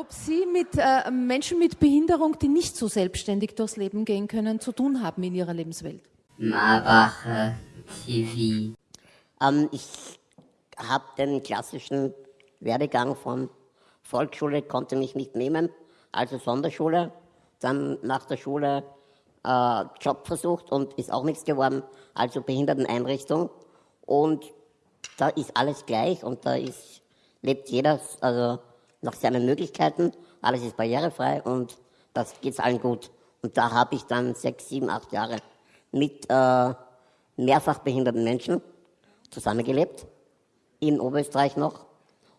Ob Sie mit äh, Menschen mit Behinderung, die nicht so selbstständig durchs Leben gehen können, zu tun haben in Ihrer Lebenswelt? Marbacher TV. Ähm, ich habe den klassischen Werdegang von Volksschule, konnte mich nicht nehmen, also Sonderschule, dann nach der Schule äh, Job versucht und ist auch nichts geworden, also Behinderteneinrichtung. Und da ist alles gleich und da ist, lebt jeder also nach seinen Möglichkeiten, alles ist barrierefrei und das geht allen gut. Und da habe ich dann sechs, sieben, acht Jahre mit äh, mehrfach behinderten Menschen zusammengelebt, in Oberösterreich noch,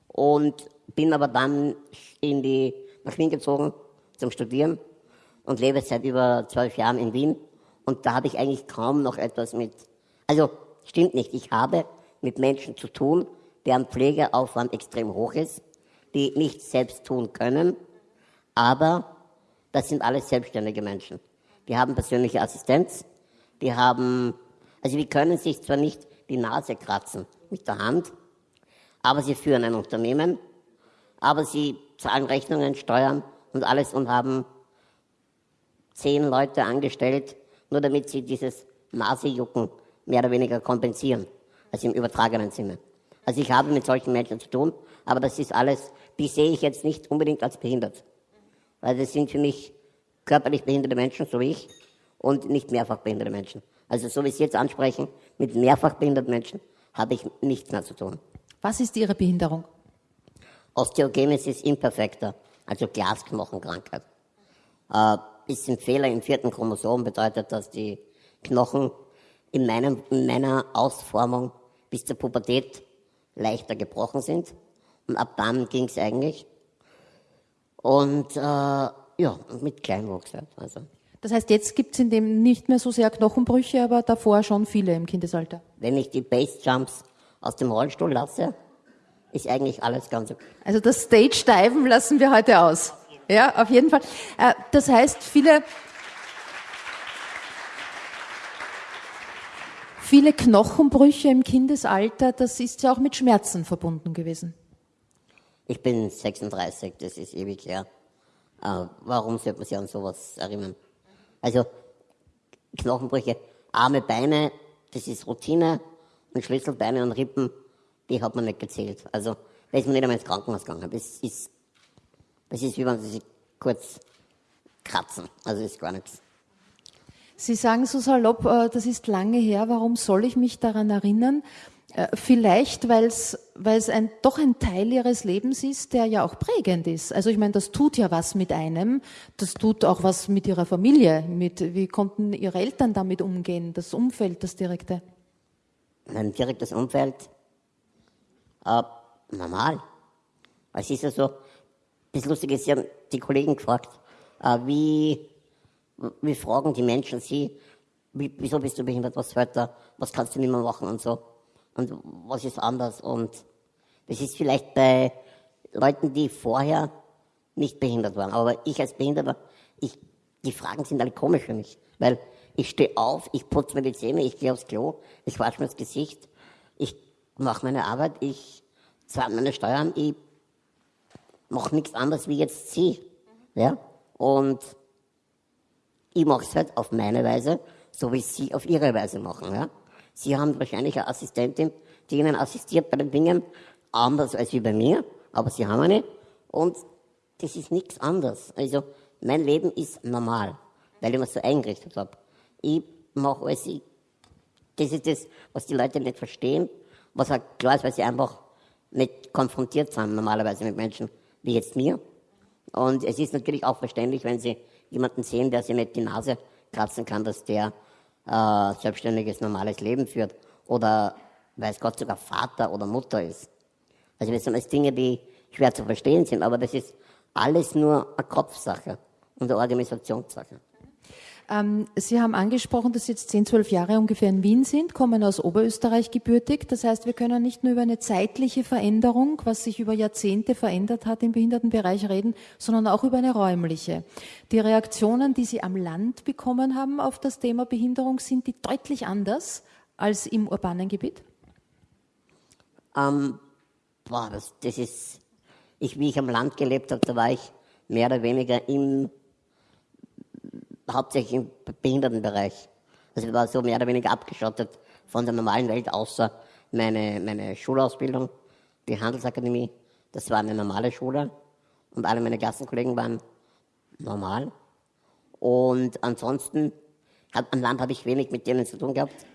und bin aber dann in die, nach Wien gezogen zum Studieren und lebe seit über zwölf Jahren in Wien. Und da habe ich eigentlich kaum noch etwas mit, also stimmt nicht, ich habe mit Menschen zu tun, deren Pflegeaufwand extrem hoch ist, die nichts selbst tun können, aber das sind alles selbstständige Menschen. Die haben persönliche Assistenz, die haben, also die können sich zwar nicht die Nase kratzen mit der Hand, aber sie führen ein Unternehmen, aber sie zahlen Rechnungen, Steuern und alles und haben zehn Leute angestellt, nur damit sie dieses Nasejucken mehr oder weniger kompensieren, also im übertragenen Sinne. Also ich habe mit solchen Menschen zu tun, aber das ist alles, die sehe ich jetzt nicht unbedingt als behindert. Weil das sind für mich körperlich behinderte Menschen, so wie ich, und nicht mehrfach behinderte Menschen. Also so wie Sie jetzt ansprechen, mit mehrfach behinderten Menschen habe ich nichts mehr zu tun. Was ist Ihre Behinderung? Osteogenesis imperfecta, also Glasknochenkrankheit. Äh, ist ein Fehler im vierten Chromosom, bedeutet, dass die Knochen in, meinem, in meiner Ausformung bis zur Pubertät leichter gebrochen sind. Und ab dann ging es eigentlich. Und äh, ja, mit Kleinwuchs. Also. Das heißt, jetzt gibt es in dem nicht mehr so sehr Knochenbrüche, aber davor schon viele im Kindesalter. Wenn ich die Base-Jumps aus dem Rollstuhl lasse, ist eigentlich alles ganz okay. Also das Stage-Diven lassen wir heute aus. Ja, auf jeden Fall. Äh, das heißt, viele, viele Knochenbrüche im Kindesalter, das ist ja auch mit Schmerzen verbunden gewesen. Ich bin 36, das ist ewig her. Äh, warum sollte man sich an sowas erinnern? Also Knochenbrüche, Arme, Beine, das ist Routine und Schlüsselbeine und Rippen, die hat man nicht gezählt. Also da ist man nicht einmal ins Krankenhaus gegangen. Das ist, das ist wie wenn sie sich kurz kratzen. Also ist gar nichts. Sie sagen so salopp, äh, das ist lange her, warum soll ich mich daran erinnern? Äh, vielleicht, weil es ein, doch ein Teil ihres Lebens ist, der ja auch prägend ist. Also ich meine, das tut ja was mit einem, das tut auch was mit ihrer Familie. Mit, wie konnten ihre Eltern damit umgehen, das Umfeld, das direkte? Mein direktes Umfeld, äh, normal. Es ist ja so, das Lustige ist, Sie haben die Kollegen gefragt, äh, wie, wie fragen die Menschen Sie, wie, wieso bist du behindert, was da, was kannst du nicht mehr machen und so und was ist anders. Und das ist vielleicht bei Leuten, die vorher nicht behindert waren. Aber ich als Behinderter, ich, die Fragen sind alle komisch für mich. Weil ich stehe auf, ich putze mir die Zähne, ich gehe aufs Klo, ich wasche mir das Gesicht, ich mache meine Arbeit, ich zahle meine Steuern, ich mache nichts anderes wie jetzt sie. Ja? Und ich mache es halt auf meine Weise, so wie sie auf ihre Weise machen. Ja? Sie haben wahrscheinlich eine Assistentin, die Ihnen assistiert bei den Dingen, anders als wie bei mir, aber Sie haben eine. Und das ist nichts anderes. Also mein Leben ist normal, weil ich mir so eingerichtet habe. Ich mache alles, ich, das ist das, was die Leute nicht verstehen, was halt klar ist, weil sie einfach nicht konfrontiert sind normalerweise mit Menschen wie jetzt mir. Und es ist natürlich auch verständlich, wenn sie jemanden sehen, der sich nicht die Nase kratzen kann, dass der äh, selbstständiges, normales Leben führt oder weiß Gott sogar Vater oder Mutter ist. Also das sind alles Dinge, die schwer zu verstehen sind, aber das ist alles nur eine Kopfsache und eine Organisationssache. Ähm, Sie haben angesprochen, dass Sie jetzt 10, 12 Jahre ungefähr in Wien sind, kommen aus Oberösterreich gebürtig. Das heißt, wir können nicht nur über eine zeitliche Veränderung, was sich über Jahrzehnte verändert hat im Behindertenbereich reden, sondern auch über eine räumliche. Die Reaktionen, die Sie am Land bekommen haben auf das Thema Behinderung, sind die deutlich anders als im urbanen Gebiet? Ähm, boah, das, das ist Ich, wie ich am Land gelebt habe, da war ich mehr oder weniger im, hauptsächlich im Behindertenbereich. Also ich war so mehr oder weniger abgeschottet von der normalen Welt, außer meine, meine Schulausbildung, die Handelsakademie. Das war eine normale Schule und alle meine Klassenkollegen waren normal. Und ansonsten, hat, am Land habe ich wenig mit denen zu tun gehabt.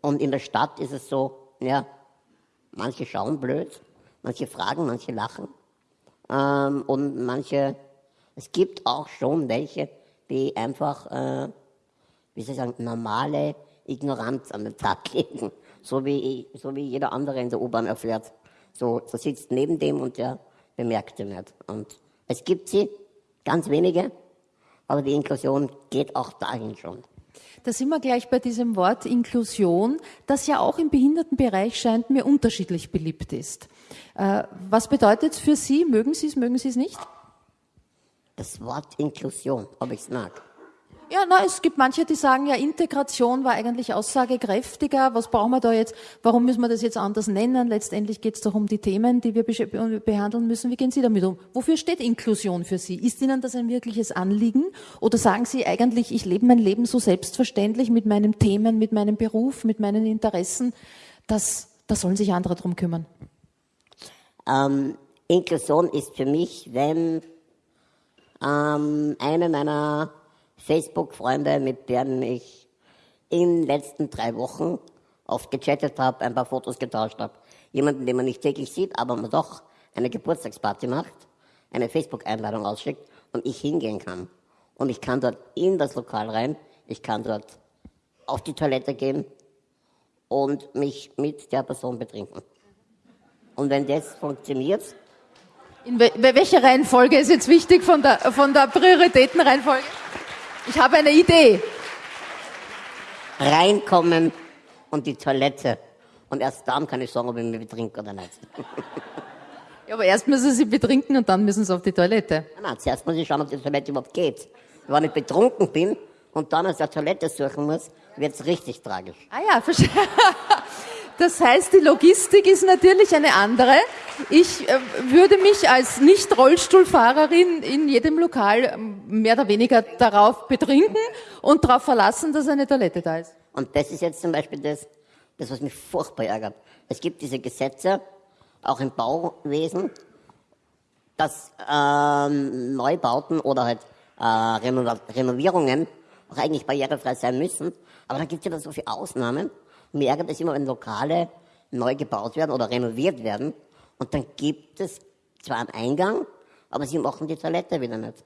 Und in der Stadt ist es so, ja, manche schauen blöd, manche fragen, manche lachen. Ähm, und manche, es gibt auch schon welche, die einfach, äh, wie soll ich sagen, normale Ignoranz an den Tag legen. So wie, so wie jeder andere in der U-Bahn erfährt. So, so sitzt neben dem und der bemerkt ihn nicht. Und es gibt sie, ganz wenige, aber die Inklusion geht auch dahin schon. Da sind wir gleich bei diesem Wort Inklusion, das ja auch im Behindertenbereich scheint mir unterschiedlich beliebt ist. Äh, was bedeutet es für Sie? Mögen Sie es, mögen Sie es nicht? Das Wort Inklusion, ob ich es mag. Ja, na, es gibt manche, die sagen, ja, Integration war eigentlich aussagekräftiger. Was brauchen wir da jetzt? Warum müssen wir das jetzt anders nennen? Letztendlich geht es doch um die Themen, die wir behandeln müssen. Wie gehen Sie damit um? Wofür steht Inklusion für Sie? Ist Ihnen das ein wirkliches Anliegen? Oder sagen Sie eigentlich, ich lebe mein Leben so selbstverständlich mit meinen Themen, mit meinem Beruf, mit meinen Interessen, dass da sollen sich andere drum kümmern? Ähm, Inklusion ist für mich, wenn ähm, eine meiner Facebook-Freunde, mit denen ich in den letzten drei Wochen oft gechattet habe, ein paar Fotos getauscht habe. Jemanden, den man nicht täglich sieht, aber man doch eine Geburtstagsparty macht, eine Facebook-Einladung ausschickt und ich hingehen kann. Und ich kann dort in das Lokal rein, ich kann dort auf die Toilette gehen und mich mit der Person betrinken. Und wenn das funktioniert. In welcher Reihenfolge ist jetzt wichtig von der, von der Prioritätenreihenfolge? Ich habe eine Idee. Reinkommen und die Toilette. Und erst dann kann ich sagen, ob ich mich betrinke oder nicht. Ja, aber erst müssen Sie betrinken und dann müssen Sie auf die Toilette. Nein, nein, zuerst muss ich schauen, ob die Toilette überhaupt geht. Wenn ich betrunken bin und dann aus der Toilette suchen muss, wird es richtig tragisch. Ah ja, verstehe. Das heißt, die Logistik ist natürlich eine andere. Ich äh, würde mich als Nicht-Rollstuhlfahrerin in jedem Lokal ähm, mehr oder weniger darauf betrinken und darauf verlassen, dass eine Toilette da ist. Und das ist jetzt zum Beispiel das, das was mich furchtbar ärgert. Es gibt diese Gesetze, auch im Bauwesen, dass ähm, Neubauten oder halt äh, Renovierungen auch eigentlich barrierefrei sein müssen. Aber da gibt es ja dann so viele Ausnahmen. Mir ärgert es immer, wenn Lokale neu gebaut werden oder renoviert werden und dann gibt es zwar einen Eingang, aber sie machen die Toilette wieder nicht.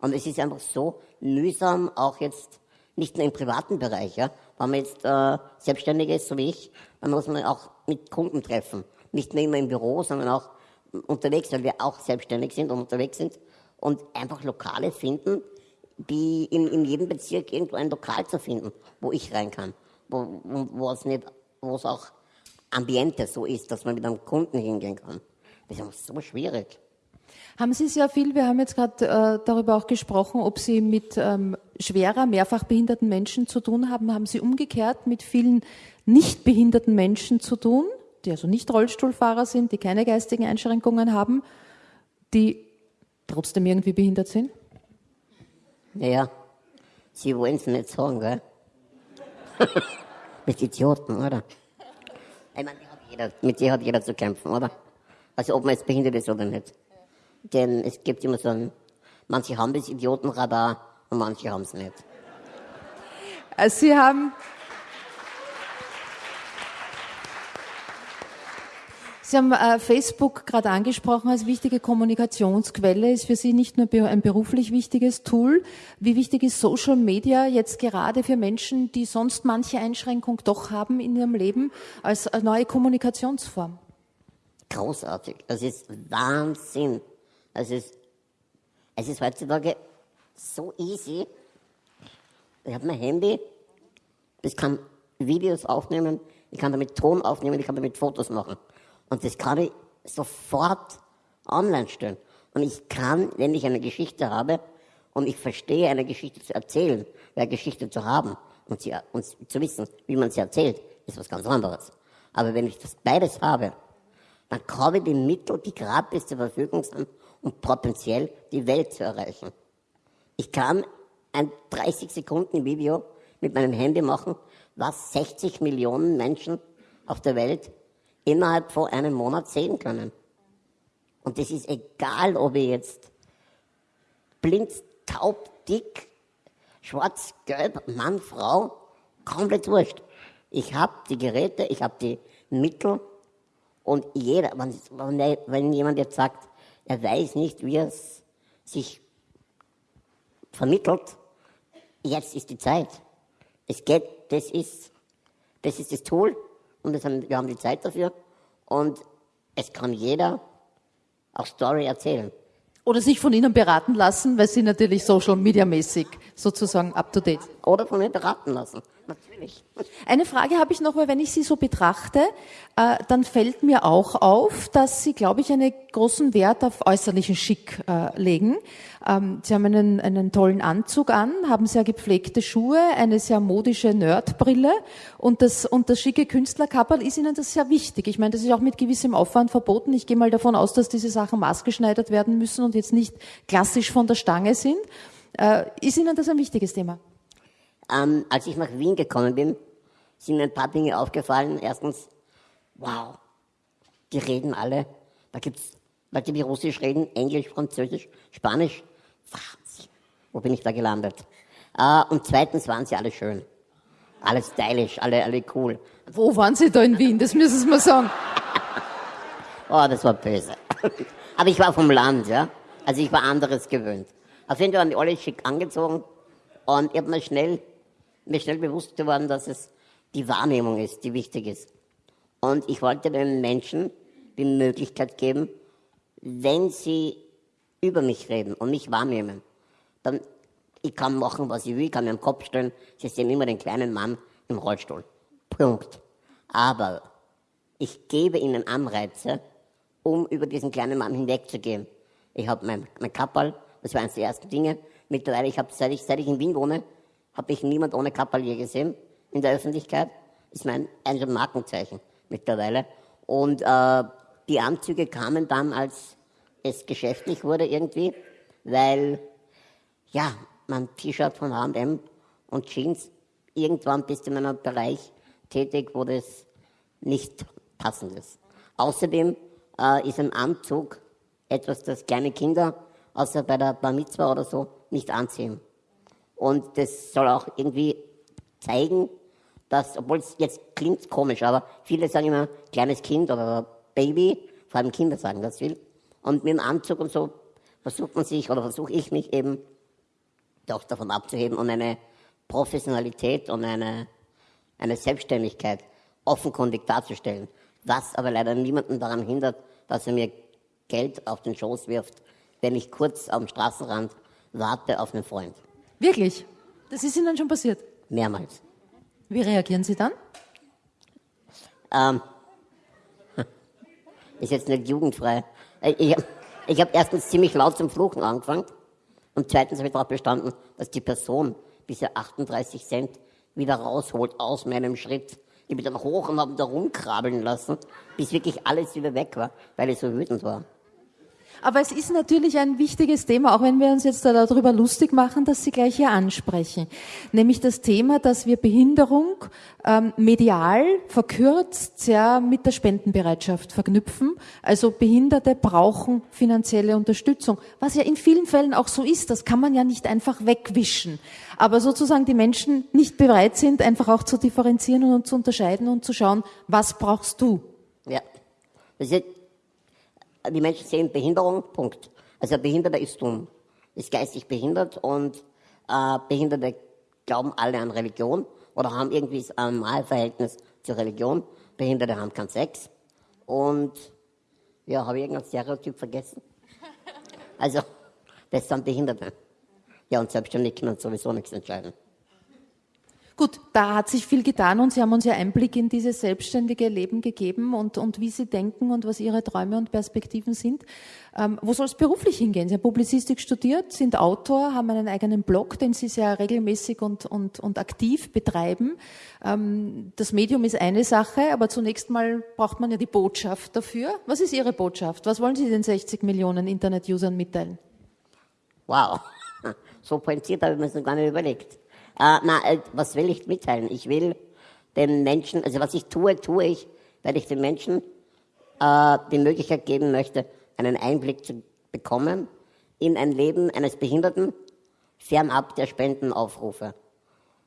Und es ist einfach so mühsam, auch jetzt nicht nur im privaten Bereich, ja. Wenn man jetzt äh, selbstständig ist, so wie ich, dann muss man auch mit Kunden treffen. Nicht nur immer im Büro, sondern auch unterwegs, weil wir auch selbstständig sind und unterwegs sind und einfach Lokale finden, die in, in jedem Bezirk irgendwo ein Lokal zu finden, wo ich rein kann wo, es nicht, wo es auch Ambiente so ist, dass man mit einem Kunden hingehen kann. Das ist so schwierig. Haben Sie sehr viel, wir haben jetzt gerade äh, darüber auch gesprochen, ob Sie mit ähm, schwerer, mehrfach behinderten Menschen zu tun haben. Haben Sie umgekehrt mit vielen nicht behinderten Menschen zu tun, die also nicht Rollstuhlfahrer sind, die keine geistigen Einschränkungen haben, die trotzdem irgendwie behindert sind? Naja, Sie wollen es nicht sagen, gell? mit Idioten, oder? Ich meine, jeder, mit dir hat jeder zu kämpfen, oder? Also ob man jetzt behindert ist oder nicht. Denn es gibt immer so ein, manche haben das Idiotenradar und manche haben es nicht. Also Sie haben Sie haben äh, Facebook gerade angesprochen als wichtige Kommunikationsquelle. Ist für Sie nicht nur ein beruflich wichtiges Tool. Wie wichtig ist Social Media jetzt gerade für Menschen, die sonst manche Einschränkung doch haben in ihrem Leben, als neue Kommunikationsform? Großartig. Es ist Wahnsinn. Es ist, es ist heutzutage so easy. Ich habe mein Handy, ich kann Videos aufnehmen, ich kann damit Ton aufnehmen, ich kann damit Fotos machen. Und das kann ich sofort online stellen. Und ich kann, wenn ich eine Geschichte habe und ich verstehe, eine Geschichte zu erzählen, eine Geschichte zu haben und, sie, und zu wissen, wie man sie erzählt, ist was ganz anderes. Aber wenn ich das beides habe, dann habe ich die Mittel, die gratis zur Verfügung sind, um potenziell die Welt zu erreichen. Ich kann ein 30 Sekunden Video mit meinem Handy machen, was 60 Millionen Menschen auf der Welt innerhalb von einem Monat sehen können. Und das ist egal, ob ich jetzt blind, taub, dick, schwarz, gelb, Mann, Frau, komplett wurscht. Ich habe die Geräte, ich habe die Mittel und jeder, wenn, wenn jemand jetzt sagt, er weiß nicht, wie es sich vermittelt, jetzt ist die Zeit. Es geht, das ist, das ist das Tool und haben, wir haben die Zeit dafür und es kann jeder auch Story erzählen. Oder sich von Ihnen beraten lassen, weil Sie natürlich Social Media mäßig sozusagen up to date. Oder von mir beraten lassen, natürlich. Eine Frage habe ich noch, weil wenn ich Sie so betrachte, äh, dann fällt mir auch auf, dass Sie, glaube ich, einen großen Wert auf äußerlichen Schick äh, legen. Ähm, Sie haben einen, einen tollen Anzug an, haben sehr gepflegte Schuhe, eine sehr modische Nerdbrille und das, und das schicke Künstlerkapperl ist Ihnen das sehr wichtig. Ich meine, das ist auch mit gewissem Aufwand verboten. Ich gehe mal davon aus, dass diese Sachen maßgeschneidert werden müssen und jetzt nicht klassisch von der Stange sind. Äh, ist Ihnen das ein wichtiges Thema? Ähm, als ich nach Wien gekommen bin, sind mir ein paar Dinge aufgefallen. Erstens, wow, die reden alle. Da gibt's Leute, die Russisch reden, Englisch, Französisch, Spanisch. Wahnsinn. Wo bin ich da gelandet? Äh, und zweitens waren sie alle schön. Alle stylisch, alle, alle cool. Wo waren Sie da in Wien? Das müssen Sie mal sagen. Oh, das war böse. Aber ich war vom Land, ja. Also ich war anderes gewöhnt. Auf jeden Fall waren die alle schick angezogen und ich habe mir schnell, mir schnell bewusst geworden, dass es die Wahrnehmung ist, die wichtig ist. Und ich wollte den Menschen die Möglichkeit geben, wenn sie über mich reden und mich wahrnehmen, dann ich kann machen, was ich will, ich kann mir den Kopf stellen, sie sehen immer den kleinen Mann im Rollstuhl. Punkt. Aber ich gebe ihnen Anreize, um über diesen kleinen Mann hinwegzugehen. Ich habe mein, mein Kappal, das war eines der ersten Dinge. Mittlerweile, ich habe, seit ich, seit ich in Wien wohne, habe ich niemand ohne Kappal je gesehen in der Öffentlichkeit. Ist mein ein Markenzeichen mittlerweile. Und äh, die Anzüge kamen dann, als es geschäftlich wurde irgendwie, weil ja, mein T-Shirt von H&M und Jeans, irgendwann bist du in einem Bereich tätig, wo das nicht passend ist. Außerdem äh, ist ein Anzug etwas, das kleine Kinder, außer bei der Bar Mitzvah oder so, nicht anziehen. Und das soll auch irgendwie zeigen, dass, obwohl es jetzt klingt komisch, aber viele sagen immer kleines Kind oder Baby, vor allem Kinder sagen das viel. Und mit dem Anzug und so versucht man sich oder versuche ich mich eben doch davon abzuheben und eine Professionalität und eine, eine Selbstständigkeit offenkundig darzustellen. Was aber leider niemanden daran hindert, dass er mir Geld auf den Schoß wirft, wenn ich kurz am Straßenrand warte auf einen Freund. Wirklich? Das ist Ihnen schon passiert? Mehrmals. Wie reagieren Sie dann? Ähm, ist jetzt nicht jugendfrei. Äh, ich, ich habe erstens ziemlich laut zum Fluchen angefangen und zweitens habe ich darauf bestanden, dass die Person diese 38 Cent wieder rausholt aus meinem Schritt. Ich bin dann hoch und habe da rumkrabbeln lassen, bis wirklich alles wieder weg war, weil ich so wütend war. Aber es ist natürlich ein wichtiges Thema, auch wenn wir uns jetzt darüber lustig machen, dass Sie gleich hier ansprechen. Nämlich das Thema, dass wir Behinderung ähm, medial verkürzt sehr mit der Spendenbereitschaft verknüpfen. Also Behinderte brauchen finanzielle Unterstützung. Was ja in vielen Fällen auch so ist, das kann man ja nicht einfach wegwischen. Aber sozusagen die Menschen nicht bereit sind, einfach auch zu differenzieren und zu unterscheiden und zu schauen, was brauchst du? Ja. Das ist die Menschen sehen Behinderung, Punkt. Also ein Behinderter ist dumm, ist geistig behindert und äh, Behinderte glauben alle an Religion oder haben irgendwie ein Malverhältnis zur Religion. Behinderte haben keinen Sex. Und ja, habe ich irgendein Stereotyp vergessen? Also, das sind Behinderte. Ja, und selbstständig können sowieso nichts entscheiden. Gut, da hat sich viel getan und Sie haben uns ja Einblick in dieses selbstständige Leben gegeben und, und wie Sie denken und was Ihre Träume und Perspektiven sind. Ähm, wo soll es beruflich hingehen? Sie haben Publizistik studiert, sind Autor, haben einen eigenen Blog, den Sie sehr regelmäßig und, und, und aktiv betreiben. Ähm, das Medium ist eine Sache, aber zunächst mal braucht man ja die Botschaft dafür. Was ist Ihre Botschaft? Was wollen Sie den 60 Millionen Internet-Usern mitteilen? Wow, so pointiert habe ich mir das noch gar nicht überlegt. Na, äh, was will ich mitteilen? Ich will den Menschen, also was ich tue, tue ich, weil ich den Menschen äh, die Möglichkeit geben möchte, einen Einblick zu bekommen in ein Leben eines Behinderten, fernab der Spendenaufrufe.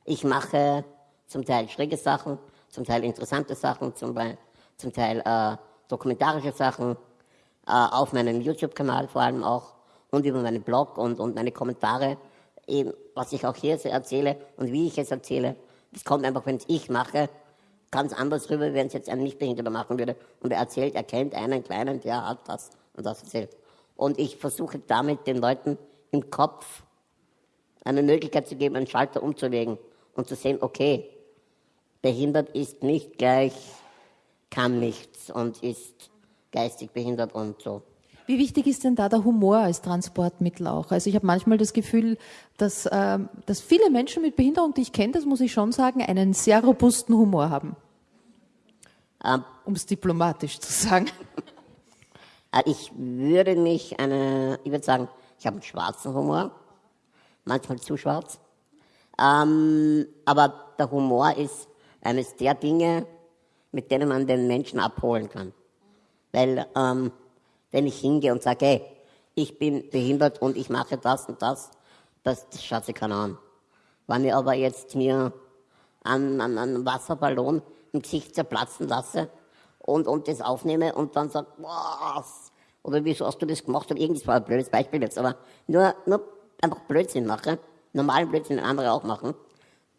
Ich mache zum Teil schräge Sachen, zum Teil interessante Sachen, zum, zum Teil äh, dokumentarische Sachen, äh, auf meinem YouTube-Kanal vor allem auch und über meinen Blog und, und meine Kommentare eben, was ich auch hier erzähle und wie ich es erzähle, das kommt einfach, wenn es ich mache, ganz anders rüber, wenn es jetzt ein Nichtbehinderter machen würde. Und er erzählt, er kennt einen Kleinen, der hat das und das erzählt. Und ich versuche damit den Leuten im Kopf eine Möglichkeit zu geben, einen Schalter umzulegen und zu sehen, okay, behindert ist nicht gleich, kann nichts und ist geistig behindert und so. Wie wichtig ist denn da der Humor als Transportmittel auch? Also ich habe manchmal das Gefühl, dass, äh, dass viele Menschen mit Behinderung, die ich kenne, das muss ich schon sagen, einen sehr robusten Humor haben. Ähm, um es diplomatisch zu sagen. Äh, ich würde mich eine, ich würde sagen, ich habe einen schwarzen Humor, manchmal zu schwarz. Ähm, aber der Humor ist eines der Dinge, mit denen man den Menschen abholen kann. Weil ähm, wenn ich hingehe und sage, hey, ich bin behindert und ich mache das und das, das, das schaut sich keiner an. Wenn ich aber jetzt mir einen, einen, einen Wasserballon im Gesicht zerplatzen lasse und, und das aufnehme und dann sage, was? Oder wieso hast du das gemacht? Und irgendwas war ein blödes Beispiel jetzt, aber nur, nur einfach Blödsinn mache, normalen Blödsinn, den andere auch machen,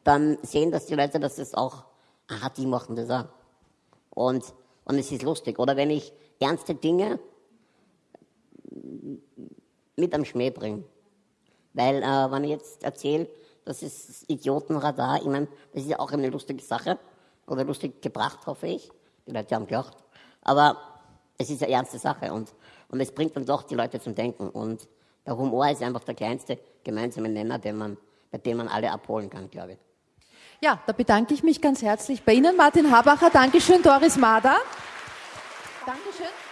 dann sehen das die Leute, dass das auch, aha, die machen das auch. Und, und es ist lustig. Oder wenn ich ernste Dinge mit am Schmäh bringen. Weil, äh, wenn ich jetzt erzähle, das ist Idiotenradar, ich meine, das ist ja auch eine lustige Sache, oder lustig gebracht, hoffe ich. Die Leute haben gelacht. Aber es ist eine ernste Sache und, und es bringt dann doch die Leute zum Denken. Und der Humor ist einfach der kleinste gemeinsame Nenner, den man, bei dem man alle abholen kann, glaube ich. Ja, da bedanke ich mich ganz herzlich bei Ihnen, Martin Habacher. Dankeschön, Doris Mader. Dankeschön.